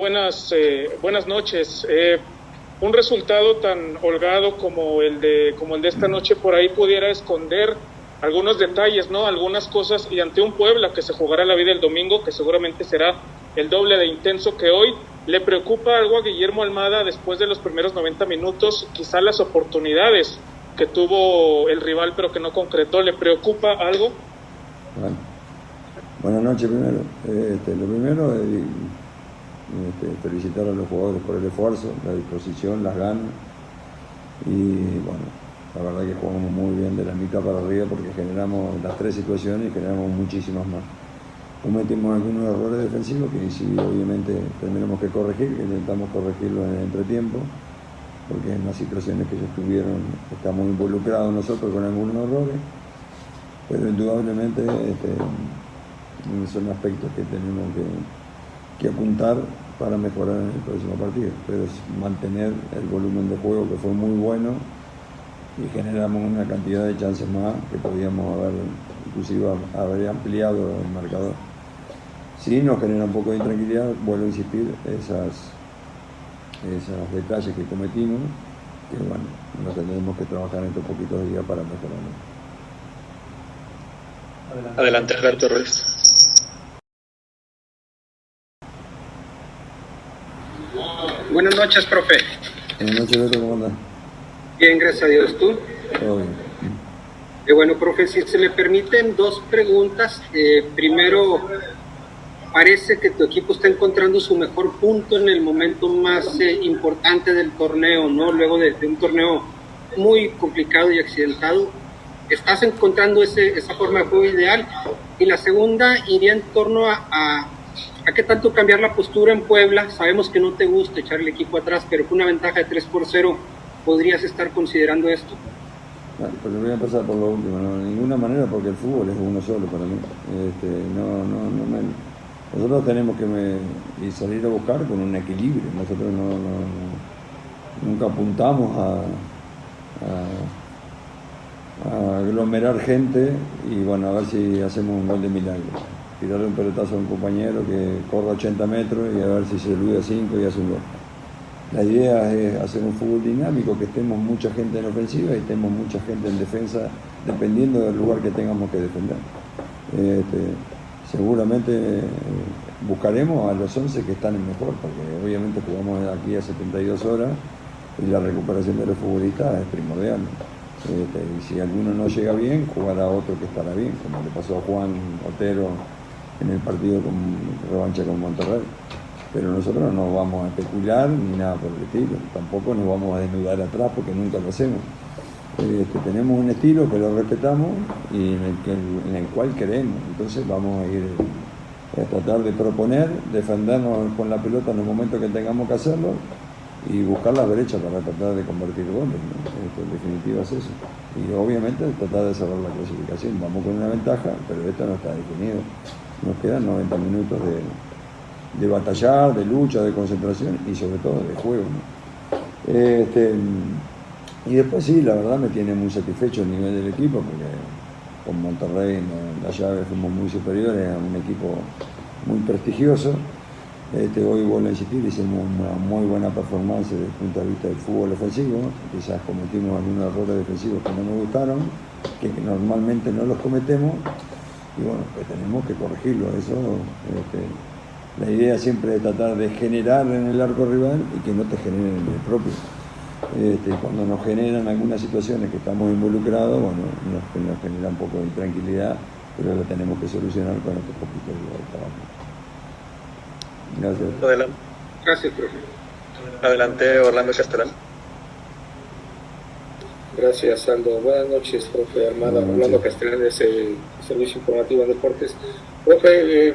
Buenas, eh, buenas noches. Eh, un resultado tan holgado como el de como el de esta noche por ahí pudiera esconder algunos detalles, ¿no? Algunas cosas y ante un Puebla que se jugará la vida el domingo, que seguramente será el doble de intenso que hoy, le preocupa algo a Guillermo Almada después de los primeros 90 minutos, quizá las oportunidades que tuvo el rival pero que no concretó, ¿le preocupa algo? Bueno. Buenas noches primero. Este, lo primero es este, felicitar a los jugadores por el esfuerzo, la disposición, las ganas. Y bueno, la verdad que jugamos muy bien de la mitad para arriba porque generamos las tres situaciones y generamos muchísimas más. Cometimos algunos errores defensivos que sí, obviamente tendremos que corregir, que intentamos corregirlo en el entretiempo, porque en las situaciones que ellos tuvieron estamos involucrados nosotros con algunos errores, pero indudablemente este, son aspectos que tenemos que que apuntar para mejorar en el próximo partido, pero es mantener el volumen de juego que fue muy bueno y generamos una cantidad de chances más que podíamos haber, inclusive haber ampliado el marcador. Sí nos genera un poco de intranquilidad, vuelvo a insistir, esas, esos detalles que cometimos, que bueno, nos tendremos que trabajar en estos poquitos días para mejorarlo. Adelante, Alberto Ruiz. Buenas noches, profe. Buenas noches, ¿cómo? Bien, gracias a Dios. ¿Tú? Todo bien. Eh, bueno, profe, si se me permiten dos preguntas. Eh, primero, parece que tu equipo está encontrando su mejor punto en el momento más eh, importante del torneo, ¿no? Luego de, un torneo muy complicado y accidentado. ¿Estás encontrando ese, esa forma de juego ideal? Y la segunda iría en torno a ¿A qué tanto cambiar la postura en Puebla? Sabemos que no te gusta echar el equipo atrás, pero con una ventaja de 3 por 0, ¿podrías estar considerando esto? Bueno, pues voy a empezar por lo último, de ninguna manera porque el fútbol es uno solo para mí. Este, no, no, no me, nosotros tenemos que me, salir a buscar con un equilibrio, nosotros no, nunca apuntamos a, a, a, aglomerar gente y bueno, a ver si hacemos un gol de milagro tirarle un pelotazo a un compañero que corra 80 metros y a ver si se olvida 5 y hace un gol. La idea es hacer un fútbol dinámico, que estemos mucha gente en ofensiva y estemos mucha gente en defensa, dependiendo del lugar que tengamos que defender. Este, seguramente eh, buscaremos a los 11 que están en mejor, porque obviamente jugamos aquí a 72 horas y la recuperación de los futbolistas es primordial. Este, y si alguno no llega bien, jugará otro que estará bien, como le pasó a Juan Otero en el partido con revancha con Monterrey. Pero nosotros no vamos a especular ni nada por el estilo, tampoco nos vamos a desnudar atrás porque nunca lo hacemos. Este, tenemos un estilo que lo respetamos y en el, cual creemos, entonces vamos a ir a tratar de proponer, defendernos con la pelota en el momento que tengamos que hacerlo y buscar la derecha para tratar de convertir goles. Este, en definitiva es eso. Y obviamente tratar de cerrar la clasificación. Vamos con una ventaja, pero esto no está definido nos quedan 90 minutos de, batallar, de lucha, de concentración y sobre todo de juego. Este, y después sí, la verdad me tiene muy satisfecho el nivel del equipo, porque con Monterrey en la llave fuimos muy superiores a un equipo muy prestigioso. Este, hoy vuelvo a insistir, hicimos una muy buena performance desde el punto de vista del fútbol ofensivo, quizás cometimos algunos errores defensivos que no nos gustaron, que normalmente no los cometemos, y bueno, pues tenemos que corregirlo. Eso, este, la idea siempre es tratar de generar en el arco rival y que no te generen en el propio. Este, cuando nos generan algunas situaciones que estamos involucrados, bueno, nos, genera un poco de intranquilidad, pero lo tenemos que solucionar con este poquito de trabajo. Gracias. Adelante. Gracias, profe. Adelante, Orlando Castellán. Gracias, Aldo. Buenas noches, profe Armada. Orlando Castellán es el Servicio Informativo de Deportes. Profe, eh,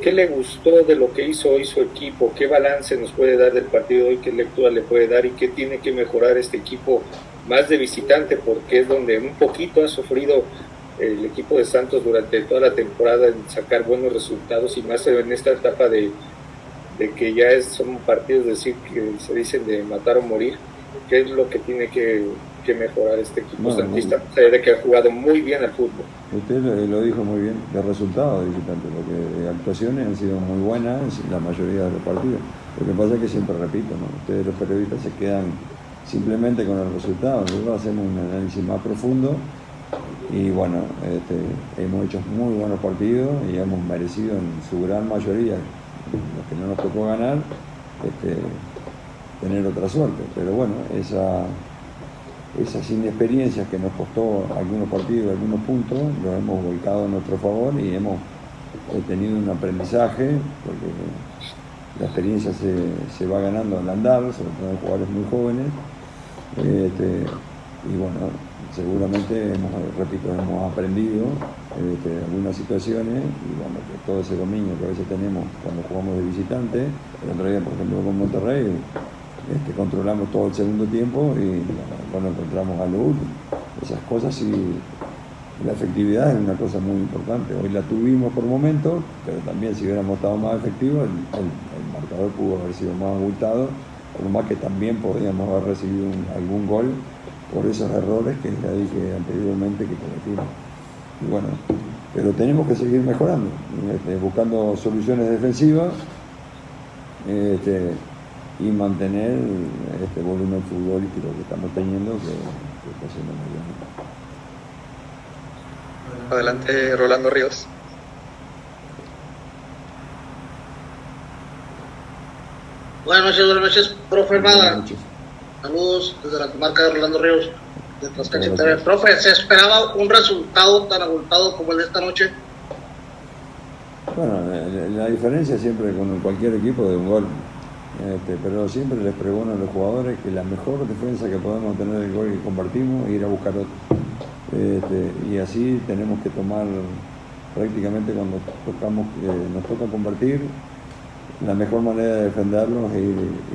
¿qué le gustó de lo que hizo hoy su equipo? ¿Qué balance nos puede dar del partido de hoy? ¿Qué lectura le puede dar? ¿Y qué tiene que mejorar este equipo más de visitante? Porque es donde un poquito ha sufrido el equipo de Santos durante toda la temporada en sacar buenos resultados y más en esta etapa de, de que ya es, son partidos decir, que se dicen de matar o morir. ¿Qué es lo que tiene que que mejorar este equipo santista, de que ha jugado muy bien al fútbol. Usted lo, dijo muy bien, de resultados visitante, porque actuaciones han sido muy buenas en la mayoría de los partidos. Lo que pasa es que siempre repito, ¿no? ustedes los periodistas se quedan simplemente con el resultado, nosotros hacemos un análisis más profundo y bueno, este, hemos hecho muy buenos partidos y hemos merecido en su gran mayoría, los que no nos tocó ganar, este, tener otra suerte. Pero bueno, esa, esas inexperiencias que nos costó algunos partidos, algunos puntos, los hemos volcado a nuestro favor y hemos tenido un aprendizaje, porque la experiencia se, va ganando al andar, sobre todo en jugadores muy jóvenes. Este, y bueno, seguramente, hemos, repito, hemos aprendido este, algunas situaciones y bueno, todo ese dominio que a veces tenemos cuando jugamos de visitante, el otro día, por ejemplo, con Monterrey, este, controlamos todo el segundo tiempo y bueno, encontramos a lo Esas cosas y la efectividad es una cosa muy importante. Hoy la tuvimos por momentos, pero también si hubiéramos estado más efectivos, el, marcador pudo haber sido más abultado, por más que también podríamos haber recibido algún gol por esos errores que ya dije anteriormente que cometimos. Y bueno, pero tenemos que seguir mejorando, este, buscando soluciones defensivas. Este, y mantener este volumen futbolístico que estamos teniendo que, está siendo muy bien. Adelante, Rolando Ríos. Buenas noches, buenas noches, profe Armada. Saludos desde la comarca de Rolando Ríos, de Tlaxcala Profe, ¿se esperaba un resultado tan abultado como el de esta noche? Bueno, la, la diferencia siempre con cualquier equipo de un gol. Este, pero siempre les pregunto a los jugadores que la mejor defensa que podemos tener el gol que compartimos es ir a buscar otro. Este, y así tenemos que tomar prácticamente cuando tocamos, eh, nos toca compartir, la mejor manera de defenderlos es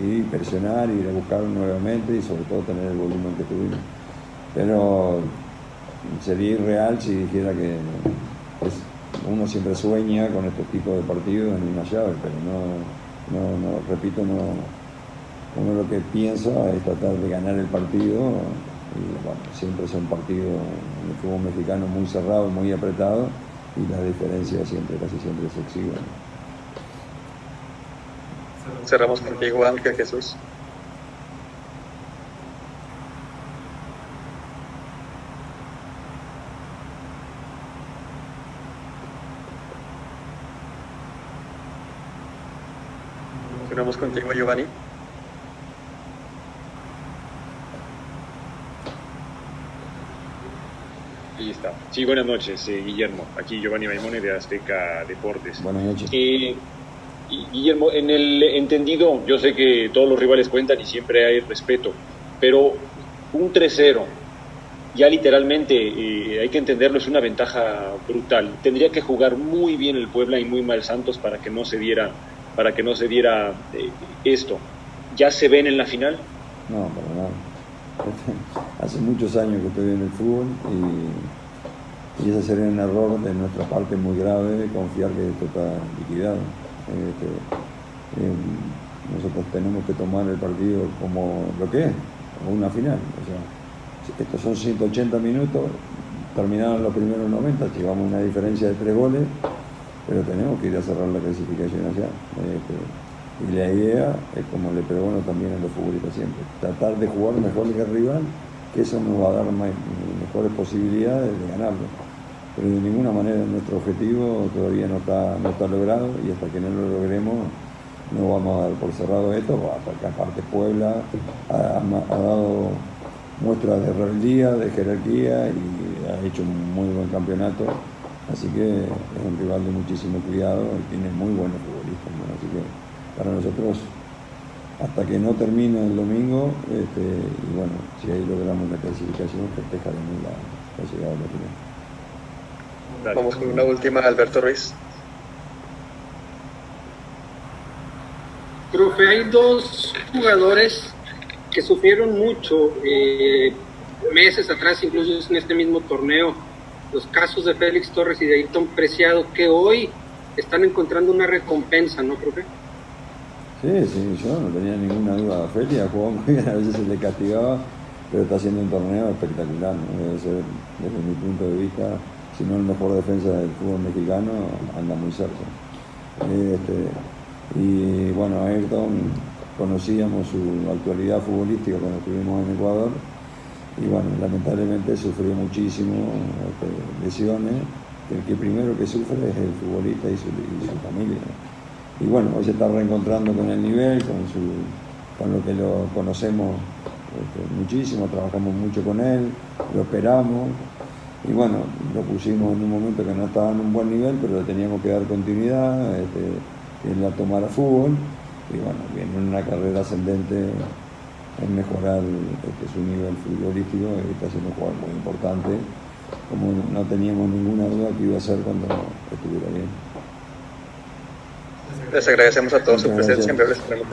ir, presionar, ir a buscarlo nuevamente y sobre todo tener el volumen que tuvimos. Pero sería irreal si dijera que uno siempre sueña con este tipo de partidos en una llave, pero no no, no, repito, no, uno lo que piensa es tratar de ganar el partido y bueno, siempre es un partido en el fútbol mexicano muy cerrado, muy apretado y la diferencia siempre, casi siempre se exhibe. Cerramos contigo, Ángel Jesús. Continuamos contigo, Giovanni. Ahí está. Sí, buenas noches, eh, Guillermo. Aquí Giovanni Maimone de Azteca Deportes. Buenas noches. Eh, Guillermo, en el entendido, yo sé que todos los rivales cuentan y siempre hay respeto, pero un 3-0, ya literalmente eh, hay que entenderlo, es una ventaja brutal. Tendría que jugar muy bien el Puebla y muy mal Santos para que no se diera para que no se diera eh, esto. ¿Ya se ven en la final? No, para nada. Hace muchos años que estoy en el fútbol y, ese sería un error de nuestra parte muy grave confiar que esto está liquidado. Este, eh, nosotros tenemos que tomar el partido como lo que es, como una final. O sea, estos son 180 minutos, terminaron los primeros 90, llevamos una diferencia de tres goles pero tenemos que ir a cerrar la clasificación allá. Este, y la idea es, como le pregunto también a los futbolistas siempre, tratar de jugar mejor que el rival, que eso nos va a dar mejores posibilidades de ganarlo. Pero de ninguna manera nuestro objetivo todavía no está, no está logrado y hasta que no lo logremos no vamos a dar por cerrado esto, hasta que aparte Puebla ha, ha dado muestras de rebeldía, de jerarquía y ha hecho un muy buen campeonato Así que es un rival de muchísimo cuidado y tiene muy buenos futbolistas. Así que para nosotros, hasta que no termine el domingo, este, y bueno, si ahí logramos la clasificación, festejaremos la, la llegada de la final. Vamos con una última, Alberto Ruiz. Profe, hay dos jugadores que sufrieron mucho eh, meses atrás, incluso en este mismo torneo los casos de Félix Torres y de Ayrton Preciado, que hoy están encontrando una recompensa, ¿no, profe? Sí, sí, yo no tenía ninguna duda. Félix ha jugado muy bien, a veces se le castigaba, pero está haciendo un torneo espectacular, debe ser, desde mi punto de vista, si no el mejor defensa del fútbol mexicano, anda muy cerca. Este, y bueno, Ayrton conocíamos su actualidad futbolística cuando estuvimos en Ecuador y bueno, lamentablemente sufrió muchísimo este, lesiones, el que primero que sufre es el futbolista y su, familia. Y bueno, hoy se está reencontrando con el nivel, con, lo que lo conocemos este, muchísimo, trabajamos mucho con él, lo esperamos y bueno, lo pusimos en un momento que no estaba en un buen nivel, pero le teníamos que dar continuidad, este, en la tomar a fútbol y bueno, viene una carrera ascendente en mejorar este, su nivel futbolístico está siendo un jugador muy importante, como no teníamos ninguna duda que iba a ser cuando estuviera bien. Les agradecemos a todos su presencia.